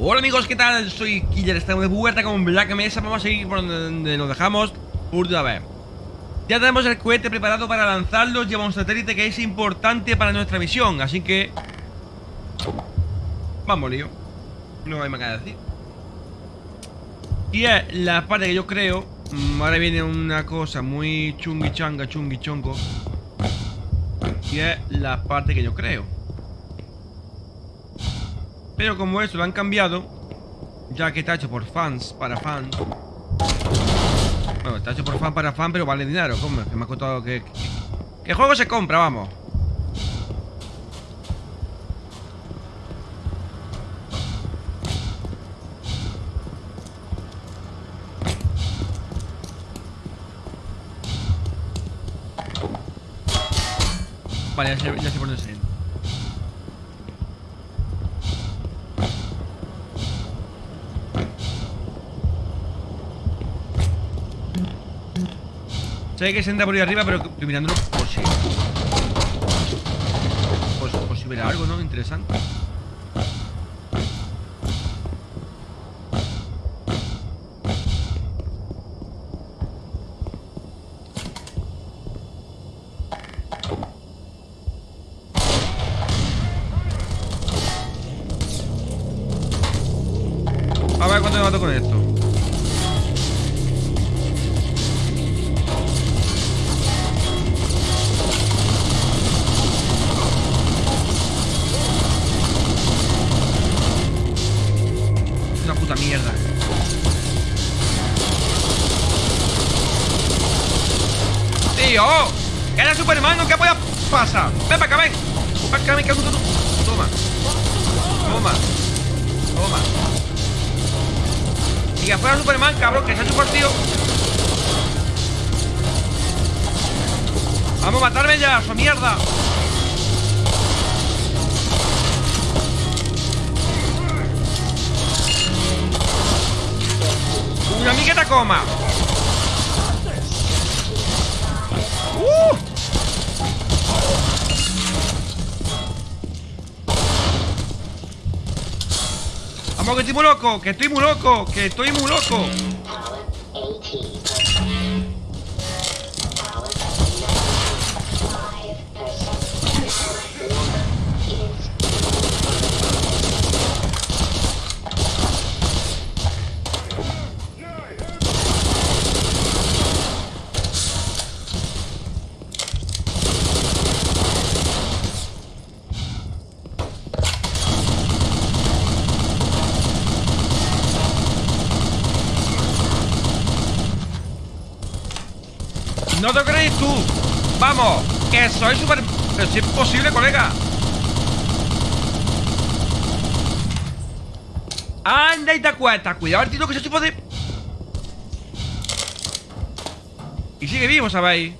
Hola amigos, ¿qué tal? Soy Killer, estamos de vuelta con Black Mesa. Vamos a seguir por donde nos dejamos. Última vez. Ya tenemos el cohete preparado para lanzarlo. Lleva un satélite que es importante para nuestra misión. Así que... Vamos, lío. No hay más que decir. Y es la parte que yo creo mm, Ahora viene una cosa muy chungui changa, chongo Y es la parte que yo creo pero como eso lo han cambiado, ya que está hecho por fans, para fans. Bueno, está hecho por fan para fan, pero vale dinero. ¿Cómo? Que me ha costado que, que... juego se compra, vamos? Vale, ya sé, ya sé por dónde se Sé que se entra por ahí arriba, pero mirándolo por si... Por, por si hubiera algo, ¿no? Interesante. Vamos a matarme ya, su mierda. Una amigueta coma. ¡Uh! que estoy muy loco, que estoy muy loco, que estoy muy loco. No te creéis tú. Vamos, que soy súper... Es posible, colega. Anda y te acuestas. Cuidado el tiro que se tipo de... Y sigue vivo, ¿sabéis?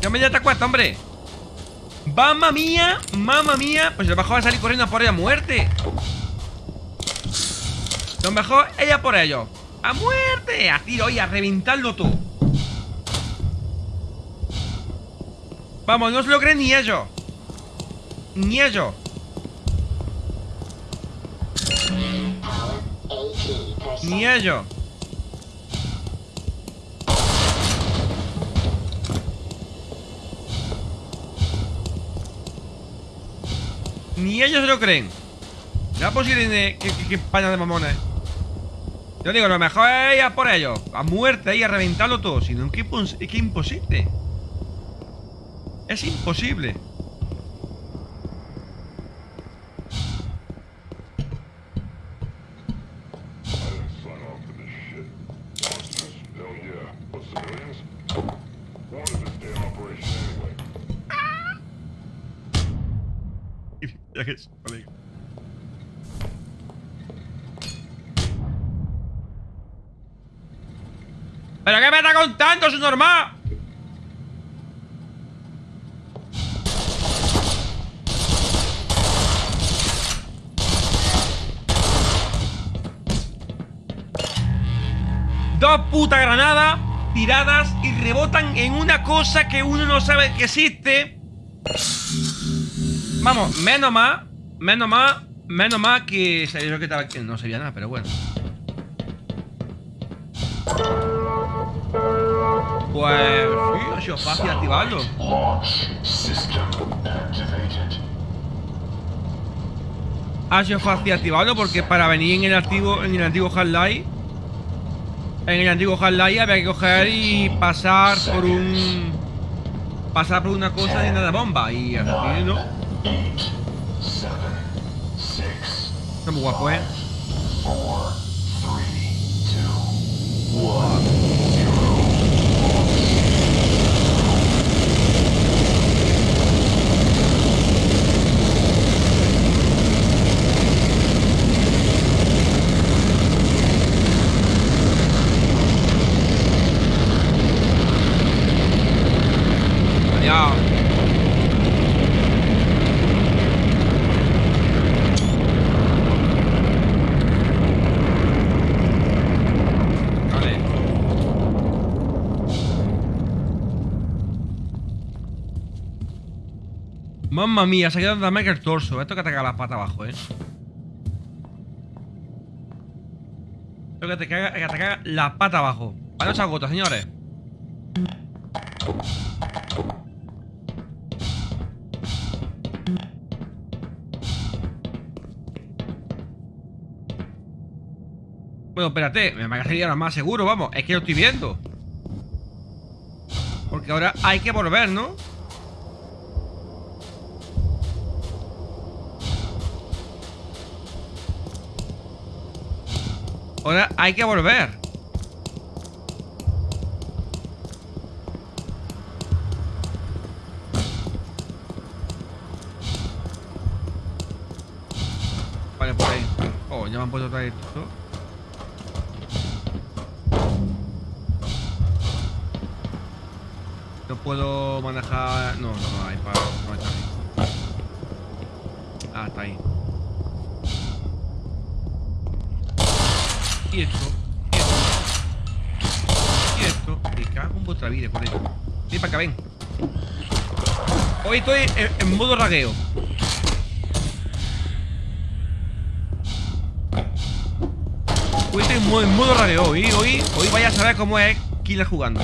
Ya me ya te acuestas, hombre ¡Mamma mía! ¡Mamma mía! Pues lo mejor va a salir corriendo por ella a muerte Lo mejor ella por ello ¡A muerte! A tiro y a reventarlo todo Vamos, no se lo creen ni ellos Ni ellos Ni ellos Ni ellos se lo creen. No es posible que, que, España de mamones. Yo digo, lo mejor es ir a por ellos. A muerte y a reventarlo todo. Si no, es que, es imposible. Es imposible. ¿Pero qué me está contando, su normal? Dos putas granadas tiradas y rebotan en una cosa que uno no sabe que existe. Vamos, menos más, menos más, menos más que que estaba no sabía nada, pero bueno. Pues sí, ha sido fácil activarlo. Ha sido fácil activarlo porque para venir en el activo, en el antiguo Half-Life, en el antiguo Half-Life había que coger y pasar por un pasar por una cosa de nada bomba y así, ¿no? Está muy guapo, ¿eh? Vale. Mamma mía, se ha quedado más que el torso. Esto que ataca la pata abajo, eh. Esto que te caga, que te caga la pata abajo. Para no se agota, señores. Bueno, espérate, me parecería ahora más seguro, vamos. Es que lo estoy viendo. Porque ahora hay que volver, ¿no? Ahora hay que volver. Vale, por ahí. Oh, ya me han puesto otra esto. No puedo manejar... No, no, hay para... No está. Ah, está ahí. Y esto. Y esto. Y esto. Me cago en vuestra vida por ello. Ven para acá, ven. Hoy estoy en, en modo ragueo. Hoy estoy en modo, en modo ragueo. Hoy, hoy, hoy vaya a saber cómo es Killer jugando.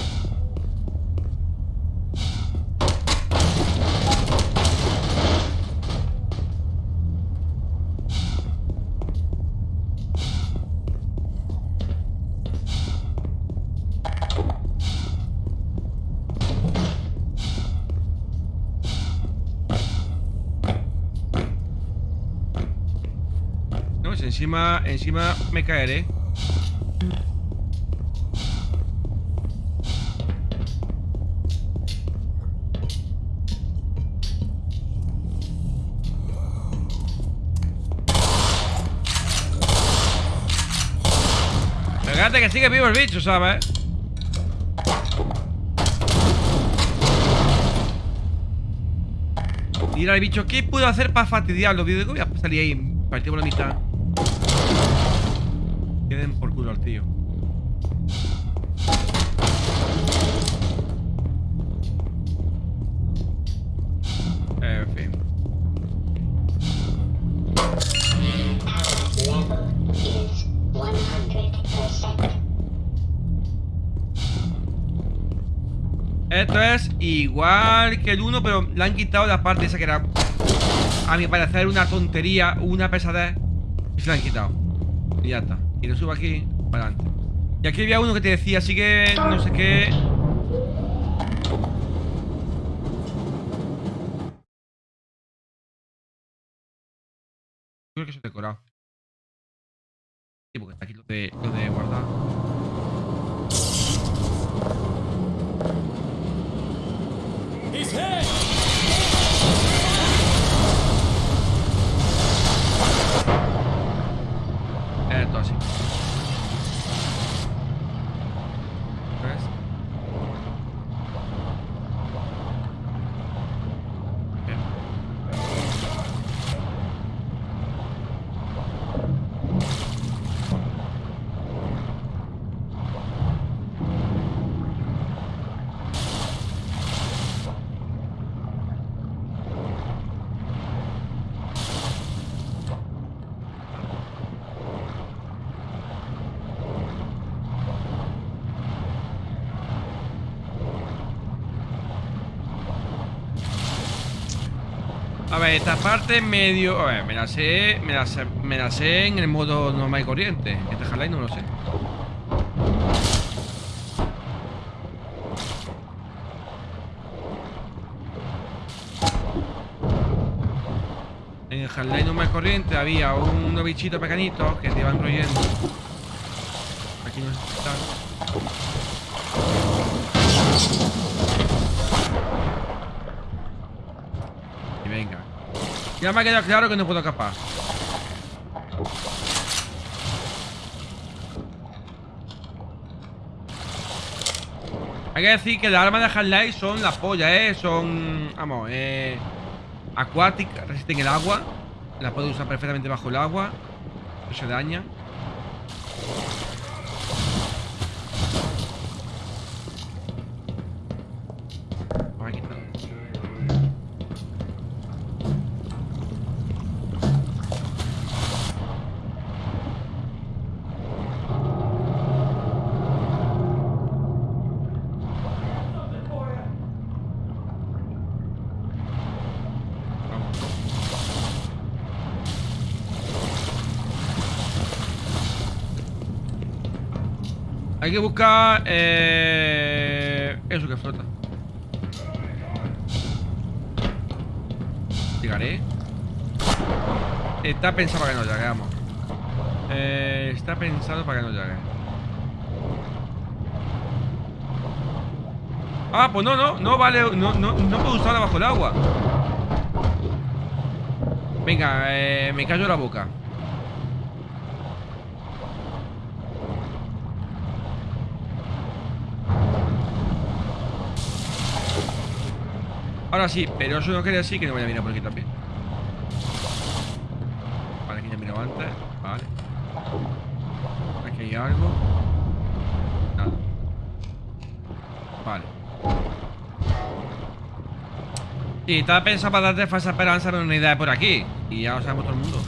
No, si encima, encima me caeré. Fíjate que sigue vivo el bicho, ¿sabes? Mira el bicho, ¿qué puedo hacer para fastidiarlo? Digo, voy a salir ahí, partir por la mitad. Queden por culo al tío. En fin. Level is 100%. Esto es igual que el 1, pero le han quitado la parte esa que era, a mi parecer, una tontería, una pesadez. Y se la han quitado. Y ya está. Y lo subo aquí, para adelante. Y aquí había uno que te decía, así que no sé qué. Creo que eso es decorado. Sí, porque está aquí lo de, lo de guardar. He's hit! Esto así. ¿Ves? Bien. Ver, esta parte medio... Me la sé... Me la sé, me la sé en el modo normal y corriente. Este Half-Life no lo sé. En el Half-Life normal y corriente había unos bichitos pequeñitos que te iban royendo. Aquí no está. Y venga. Ya me ha quedado claro que no puedo escapar. Hay que decir que las armas de Half-Life son la polla, ¿eh? Son, vamos, eh... Acuáticas, resisten el agua. Las puedo usar perfectamente bajo el agua. No se dañan. Hay que buscar eh, eso que flota. Llegaré. Está pensado para que no llegue, vamos. Eh, está pensado para que no llegue. Ah, pues no, no, no vale, no, no, no puedo usarla bajo el agua. Venga, eh, me callo la boca. Ahora sí, pero eso no quiere decir que no vaya a mirar por aquí también. Vale, aquí ya mirado antes. Vale. Aquí hay algo. Nada. Vale. Sí, estaba pensado para darte falsa esperanza de una idea por aquí. Y ya lo sabemos todo el mundo.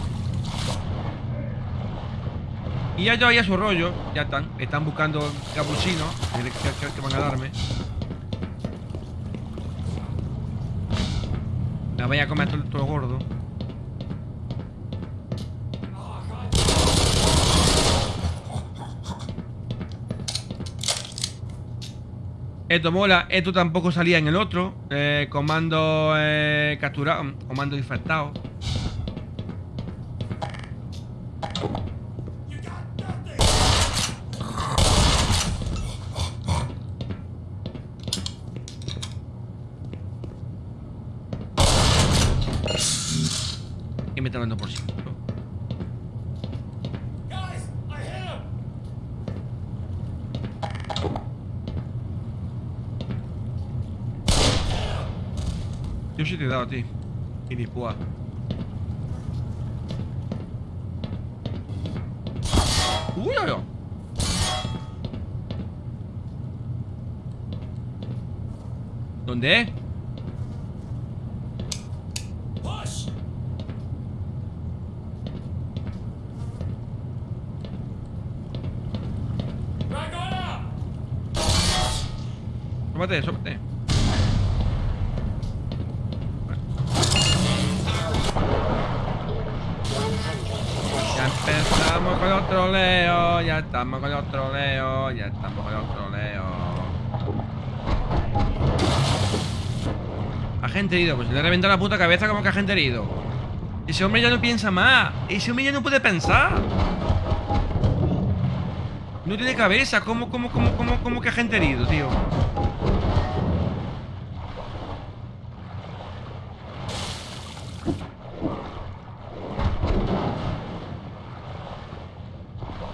Y ya yo ahí a su rollo. Ya están. Están buscando capuchinos que, que- que van a darme. Voy a comer todo, todo gordo. Esto mola, esto tampoco salía en el otro. Eh, comando eh, capturado, comando infectado. Y me está dando por sí. Guys, I hit him! Sí te he dado a ti. Y ni púa. Uy, uy, uy. Estamos con los troleos, ya estamos con los troleos. Agente herido, pues le he reventado la puta cabeza como que agente herido. Ese hombre ya no piensa más, ese hombre ya no puede pensar. No tiene cabeza, ¿cómo, cómo, cómo, cómo, cómo que agente herido, tío?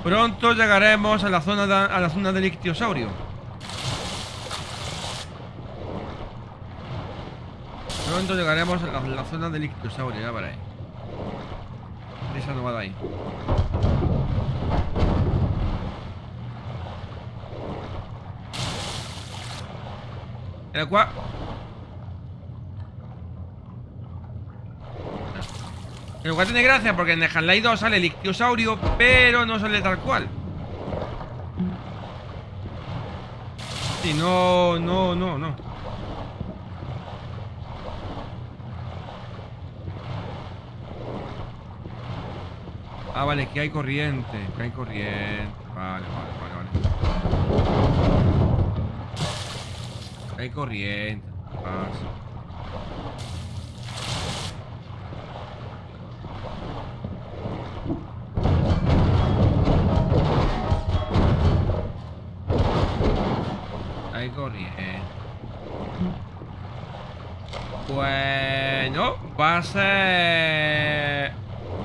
Pronto llegaremos a la zona de, a la zona del ictiosaurio. Pronto llegaremos a la, zona del ictiosaurio, ya veréis. Esa no va de ahí. El cual... El cual tiene gracia porque en el Hanlai 2 sale el ictiosaurio, pero no sale tal cual. Y no, no, no, no. Ah, vale, que hay corriente, que hay corriente. Vale, vale, vale, vale. Hay corriente. Ah, Bueno, va a ser...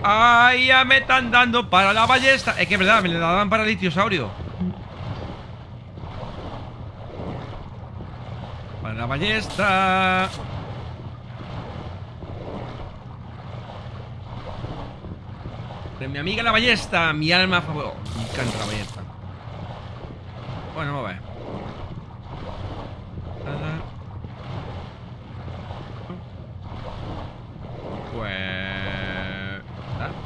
¡Ay, ya me están dando para la ballesta! Es que es verdad, me le daban para el litiosaurio. Para la ballesta. De mi amiga la ballesta, mi alma favorita. Me encanta la ballesta. Bueno, vamos a ver. Nada. Pues...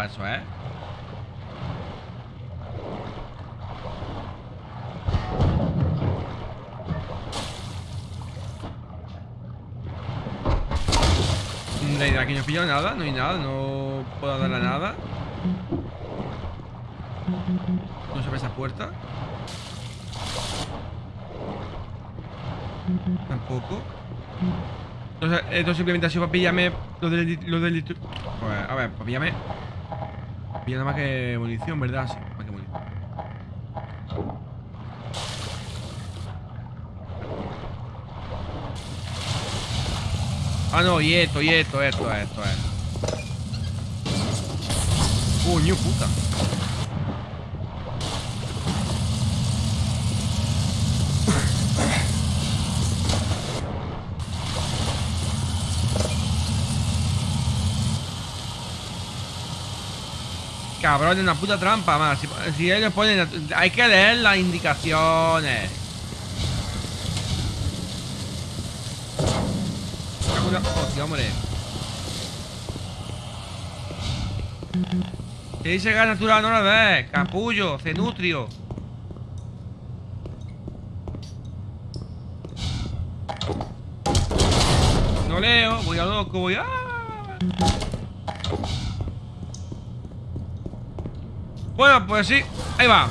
eso, ¿eh? De aquí no he pillado nada, no hay nada, no puedo darle nada. No se ve esa puerta. Tampoco. Entonces, esto simplemente ha sido para pillarme lo del... Lo pues, a ver, para pillarme... Pilla más que munición, ¿verdad? Sí, más que munición. Ah, no, y esto, y esto, esto, esto, esto. Coño, puta. Cabrón, es una puta trampa más. Si, ellos ponen. Hay que leer las indicaciones. Hostia, hombre. Si dice gas natural, no la ves. Capullo, cenutrio. No leo, voy a loco, voy a. Bueno, pues sí, ahí va.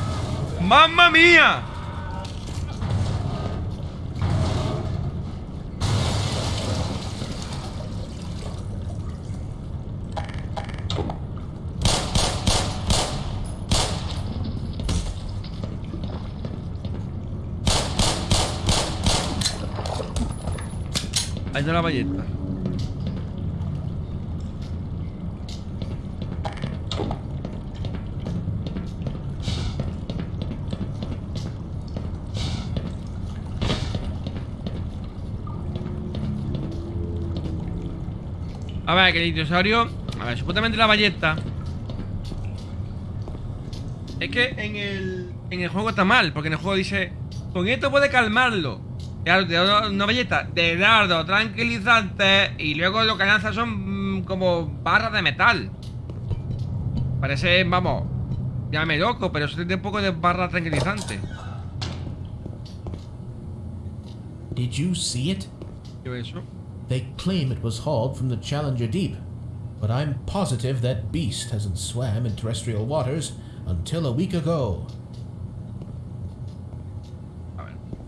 ¡Mamma mía! Ahí está la ballesta. A ver, que el dinosaurio. A ver, supuestamente la ballesta. Es que en el, en el juego está mal, porque en el juego dice: Con esto puede calmarlo. Claro, te da una ballesta de dardo tranquilizante y luego lo que lanza son mm, como barras de metal. Parece, vamos, llámame loco, pero eso tiene un poco de barra tranquilizante. Did you see it? ¿Qué es eso? They claim it was hauled from the Challenger Deep, but I'm positive that beast hasn't swam in terrestrial waters until a week ago.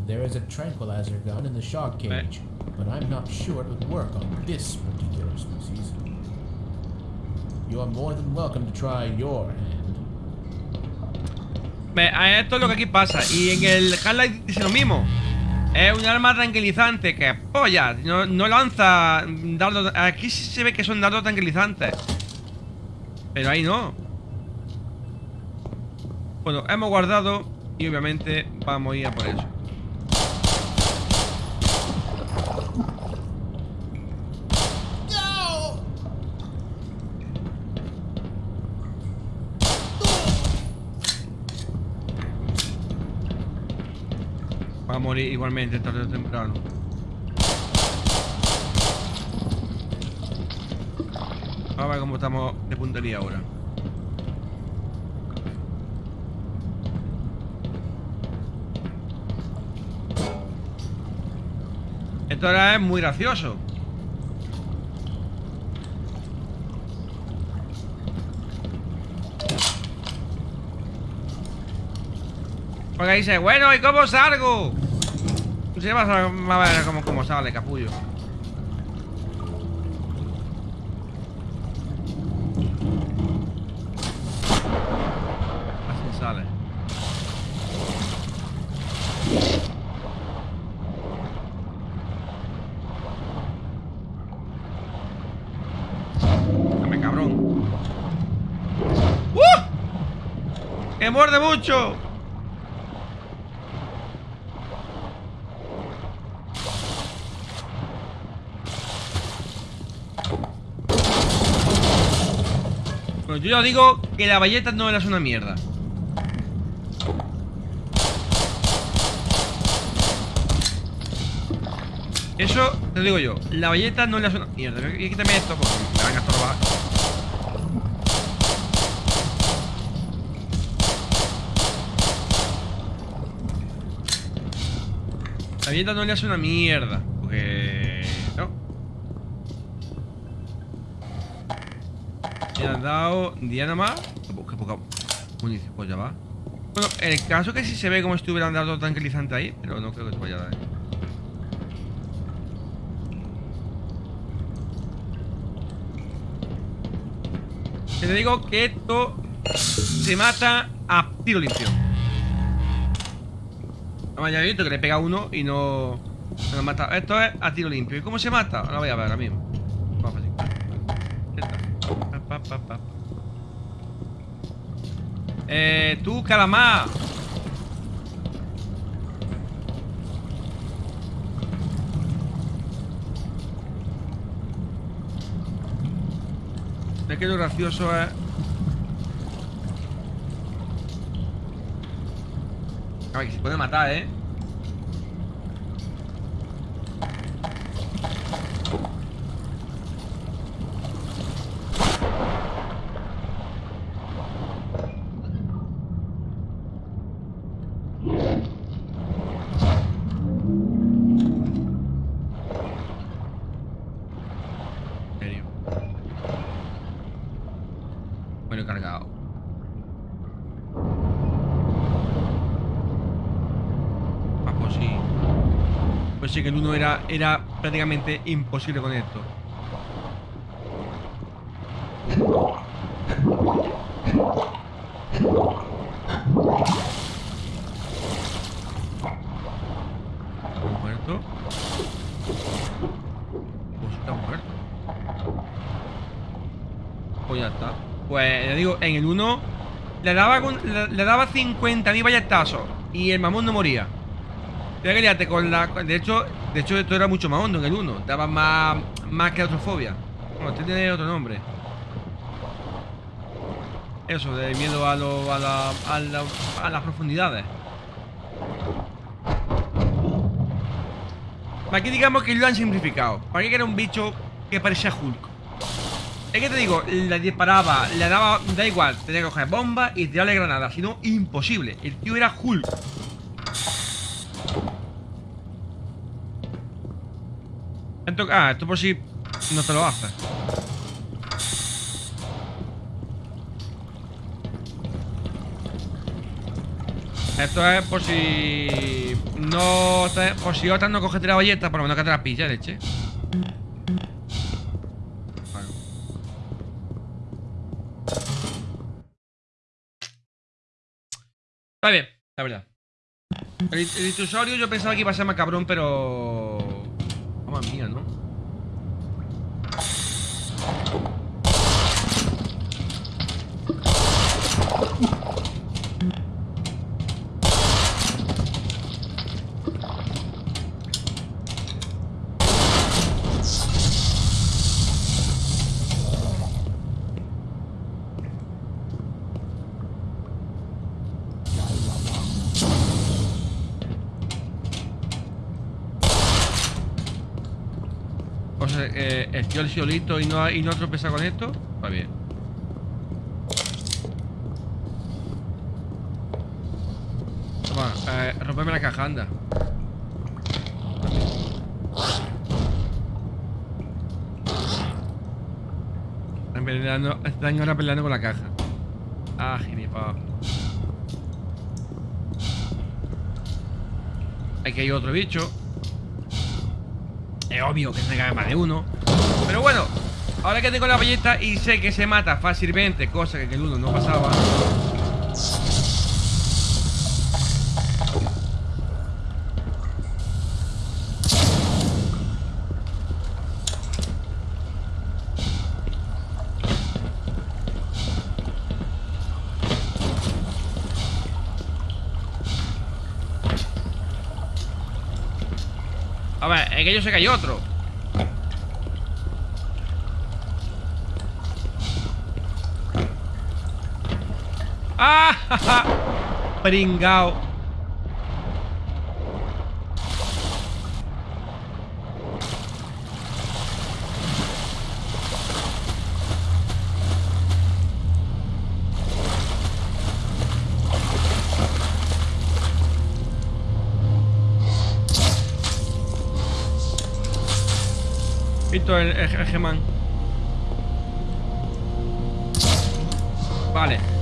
There is a tranquilizer gun in the shark cage, but I'm not sure it would work on this particular species. You are more than welcome to try your hand. A esto es lo que aquí pasa. Y en el Half-Life dice lo mismo. Es un arma tranquilizante que polla. No, no lanza dardos. Aquí sí se ve que son dardos tranquilizantes. Pero ahí no. Bueno, hemos guardado. Y obviamente vamos a ir a por eso. igualmente tarde o temprano. Vamos a ver cómo estamos de puntería ahora. Esto ahora es muy gracioso. Porque dice, bueno, ¿y cómo salgo? Sí, vas a, ver cómo, cómo sale, capullo. Así sale. Dame, cabrón. ¡Uh! ¡Que muerde mucho! Bueno, yo ya digo que la valleta no es una mierda. Eso te digo yo. La valleta no le hace una mierda. Y quítame esto porque me van a estorbar. La valleta no le hace una mierda. Me han dado Diana más. Qué poca munición. Pues ya va. Bueno, en el caso que sí se ve como estuvieran dando tranquilizante ahí, pero no creo que te vaya a dar. Que te digo que esto se mata a tiro limpio. Vamos, ya visto que le pega uno y no, no lo mata. Esto es a tiro limpio. ¿Y cómo se mata? Ahora voy a ver ahora mismo. Vamos fácil. Ya está. Pa. Eh, tú, calamar. Es que lo gracioso es... A ver, que se puede matar, ¿eh? En serio. Bueno, he cargado. Ah, pues sí. Pues sí que el uno era, era prácticamente imposible con esto. Muerto. Pues está muerto. Pues ya está. Pues ya digo, en el 1 le daba, le, le daba 50.000 balletazos y el mamón no moría. Que liarte con la. De hecho, de hecho, esto era mucho más hondo en el 1. Daba más, más que atrofobia. Bueno, este tiene otro nombre. Eso, de miedo a, lo, a, la, a, la- a las profundidades. Aquí digamos que lo han simplificado. Para que era un bicho que parecía Hulk. Es que te digo, le disparaba, le daba, da igual, tenía que coger bombas y tirarle granadas, si no, imposible. El tío era Hulk. Ah, esto por si no te lo hace. Esto es por si no te- por si otras no coges la ballesta, por lo menos que te la pilla, leche. Está bien, la verdad. El, el yo pensaba que iba a ser más cabrón, pero... Mamma mía, ¿no? O sea, eh, el solito y no, y no tropeza con esto. Va bien. Toma, eh, rompeme la caja, anda. Están están ahora peleando con la caja. Ah, gilipollas. Aquí hay otro bicho. Es obvio que se cae más de uno. Pero bueno, ahora que tengo la ballesta y sé que se mata fácilmente, cosa que en el uno no pasaba. A ver, en ellos que hay otro. Pringao. Visto el, el. Vale,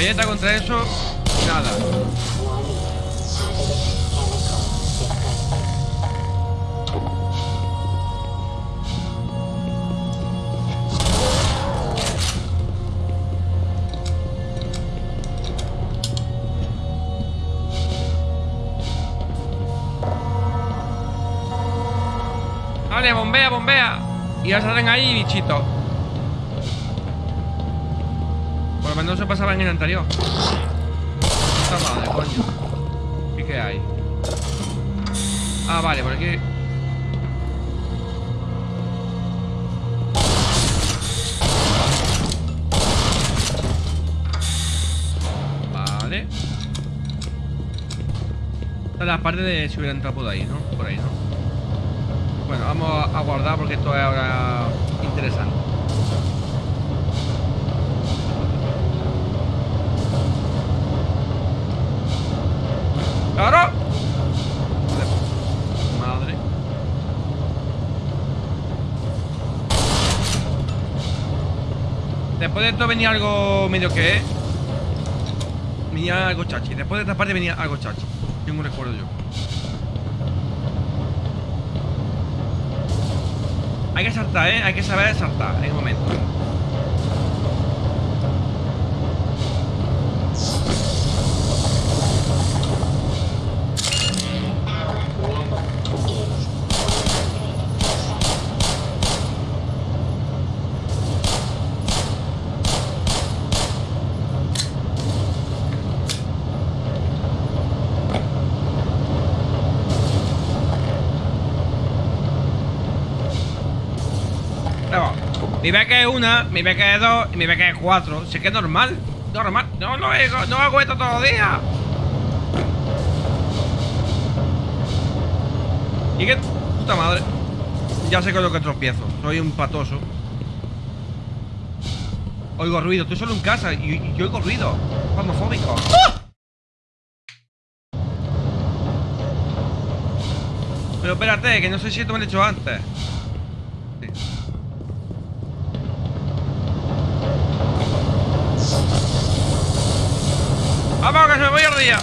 bayoneta contra eso, nada. Vale, bombea, bombea. Y ya salen ahí, bichito. Menos se pasaba en el anterior. Puta madre, coño. ¿Y qué hay? Ah, vale, por aquí. Vale. Esta es la parte de si hubiera entrado por ahí, ¿no? Por ahí, ¿no? Bueno, vamos a guardar porque esto es ahora interesante. ¡Claro! Madre. Después de esto venía algo medio que es. Venía algo chachi. Después de esta parte venía algo chachi. Tengo un recuerdo yo. Hay que saltar, ¿eh? Hay que saber saltar en un momento. Mi beca es una, mi beca es dos y mi beca es cuatro. Si es que es normal. Normal. No lo hago, no hago esto todos los. Y que puta madre. Ya sé con lo que tropiezo. Soy un patoso. Oigo ruido. Estoy solo en casa y, y oigo ruido. Homofóbico. Pero espérate, que no sé si esto me lo he hecho antes. ¡Vamos, que se me voy a día!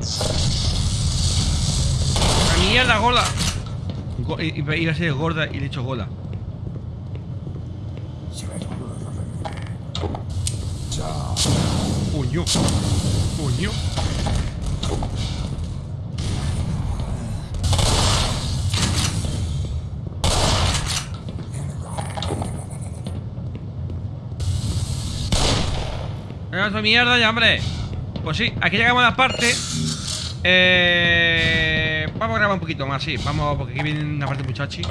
100%. ¡La mierda, gorda! Go- i- Iba iba a ser gorda y le he hecho gola. Coño. Coño. Venga, esa mierda ya, hombre. Pues sí, aquí llegamos a la parte. Eh, vamos a grabar un poquito más, sí. Vamos, porque aquí viene una parte muchachi.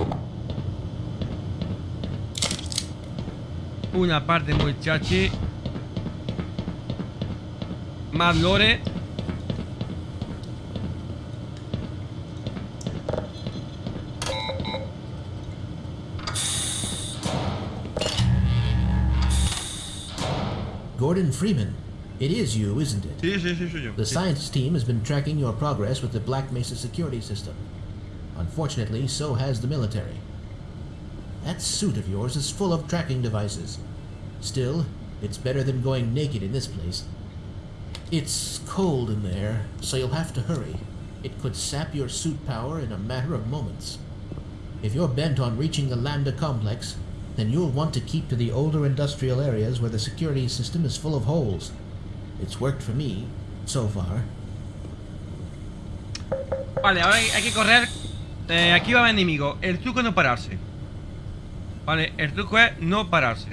Una parte muy chachi. Más lore. Gordon Freeman. It is you, isn't it? Sí, sí, sí, soy yo. The Sí. science team has been tracking your progress with the Black Mesa security system. Unfortunately, so has the military. That suit of yours is full of tracking devices. Still, it's better than going naked in this place. It's cold in there, so you'll have to hurry. It could sap your suit power in a matter of moments. If you're bent on reaching the Lambda complex, then you'll want to keep to the older industrial areas where the security system is full of holes. It's worked for me, so far. Vale, ahora hay, que correr. Eh, aquí va el enemigo. El truco no pararse. Vale, el truco es no pararse.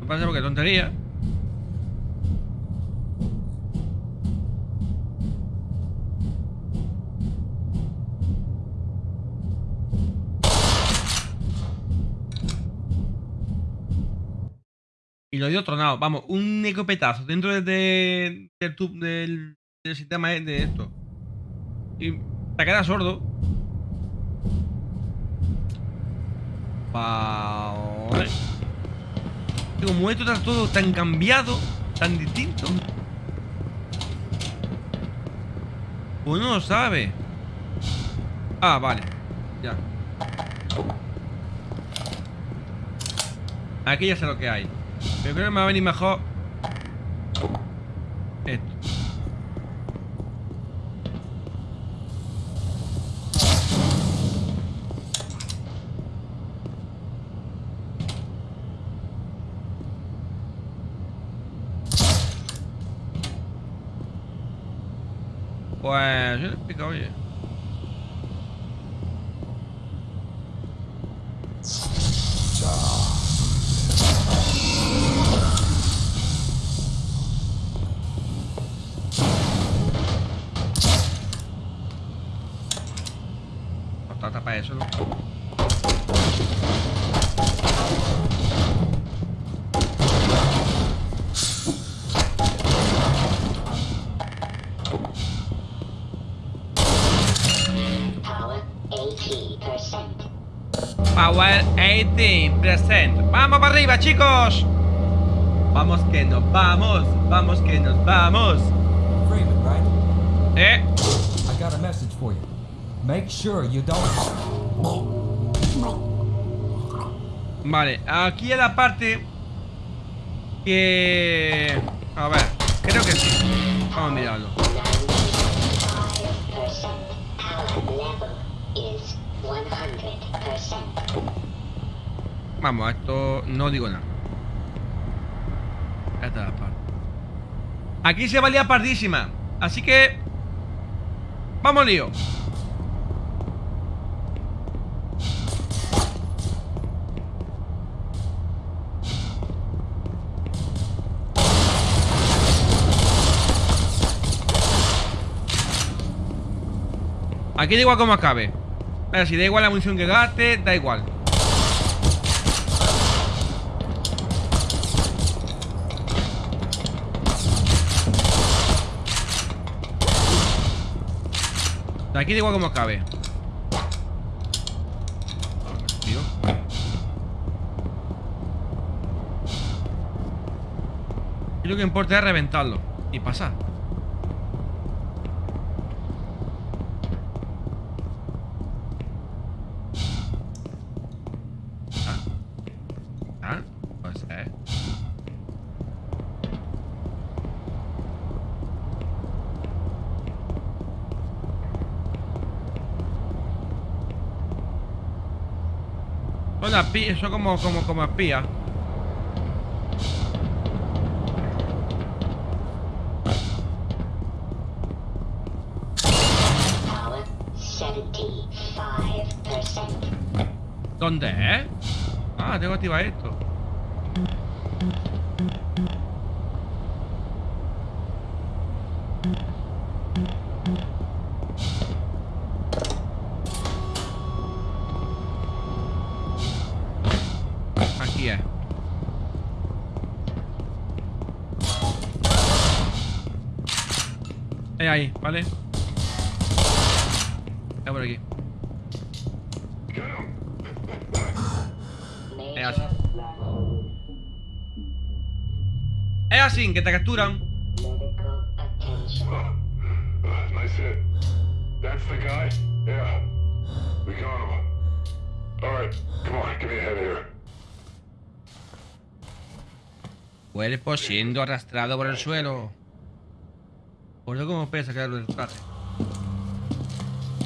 No pasa porque tontería. Lo dio tronado. Vamos, un escopetazo dentro de, de- del, del, del sistema de de esto. Y te queda sordo. Vale. Como esto está todo tan cambiado, tan distinto. Uno no lo sabe. Ah, vale. Ya. Aquí ya sé lo que hay. Pero creo que me va a venir mejor. Vamos vamos. Que nos vamos. Freeman, right? Eh. I got a message for you. Make sure you don't. Vale, aquí es la parte que... A ver, creo que sí. Vamos a mirarlo. 95%. Power level is 100%. Vamos, esto no digo nada. Esta es la parte. Aquí se valía pardísima. Así que... Vamos lío. Aquí da igual como acabe. A ver, si da igual la munición que gaste, da igual. De aquí da igual como acabe. Tío. Y lo que importa es reventarlo y pasar. Ah. Ah, puede ser. Las pi- son como, como, como espías. Here. Cuerpo siendo arrastrado por el suelo. Por eso como pesa que el traje.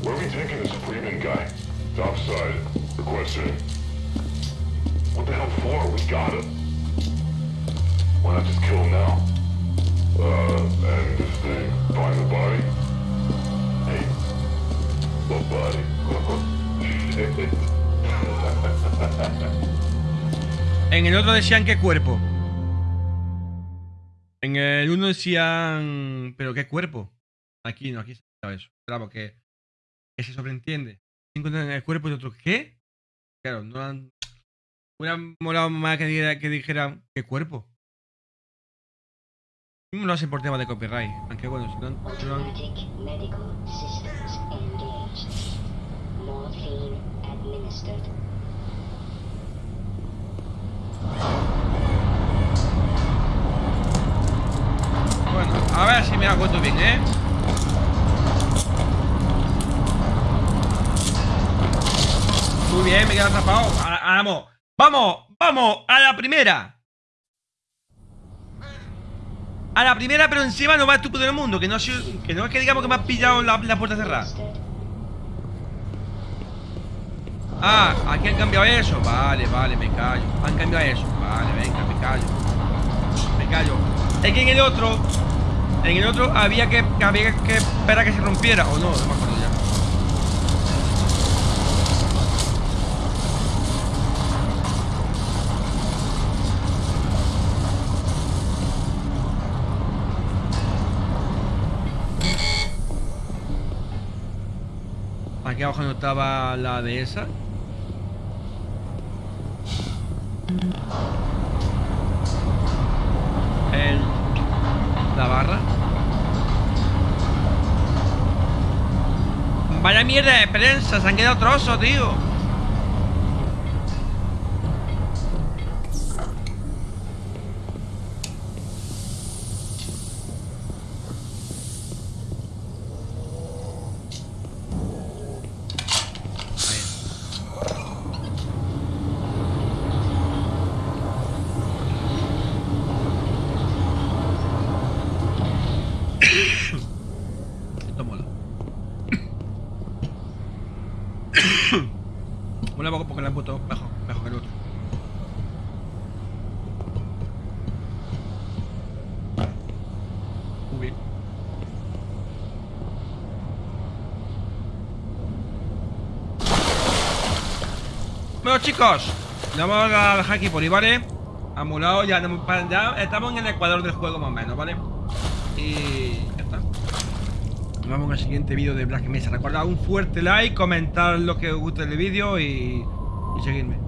Where are we taking this Freeman guy? Topside. Requesting. What the hell for? We got him. En el otro decían qué cuerpo. En el uno decían. ¿Pero qué cuerpo? Aquí no, aquí se sabe eso. Claro, que, que se sobreentiende. Encuentran el cuerpo de otro. ¿Qué? Claro, no han. Hubiera molado más que, dijera- que dijeran qué cuerpo. No lo hacen por tema de copyright. Aunque bueno, si no. Bueno, a ver si me hago esto bien, ¿eh? Muy bien, me quedo atrapado. Vamos, vamos, vamos, a la primera. A la primera, pero encima no más estúpido del mundo. Que no, que no es que digamos que me has pillado la, puerta cerrada. Ah, aquí han cambiado eso. Vale, vale, me callo. Han cambiado eso. Vale, venga, me callo. Me callo. Es que en el otro. En el otro había que, había que esperar que se rompiera. O no, no me acuerdo ya. Aquí abajo no estaba la de esa. El, la barra. Vaya mierda de prensa, se han quedado trozos, tío. Ahí. Esto mola. mola poco porque le han puesto mejor, mejor que el otro. Muy bien. Bueno chicos, vamos a dejar aquí por ahí, ¿vale? Amulado, ya, estamos en el ecuador del juego más o menos, ¿vale? Y ya está. Nos en el siguiente vídeo de Black Mesa. Recuerda un fuerte like, comentar lo que os guste del vídeo y, y seguirme.